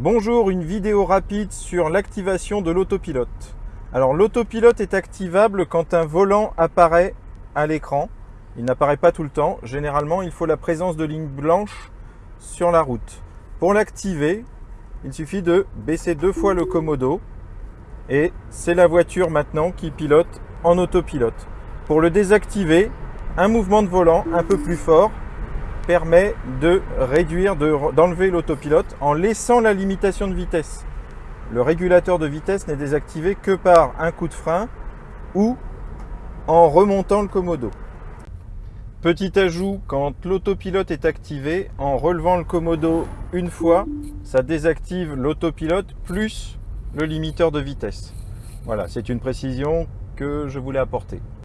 Bonjour, une vidéo rapide sur l'activation de l'autopilote. Alors l'autopilote est activable quand un volant apparaît à l'écran. Il n'apparaît pas tout le temps. Généralement, il faut la présence de lignes blanches sur la route. Pour l'activer, il suffit de baisser deux fois le commodo et c'est la voiture maintenant qui pilote en autopilote. Pour le désactiver, un mouvement de volant un peu plus fort permet de réduire, d'enlever l'autopilote en laissant la limitation de vitesse. Le régulateur de vitesse n'est désactivé que par un coup de frein ou en remontant le commodo. Petit ajout, quand l'autopilote est activé, en relevant le commodo une fois, ça désactive l'autopilote plus le limiteur de vitesse. Voilà, c'est une précision que je voulais apporter.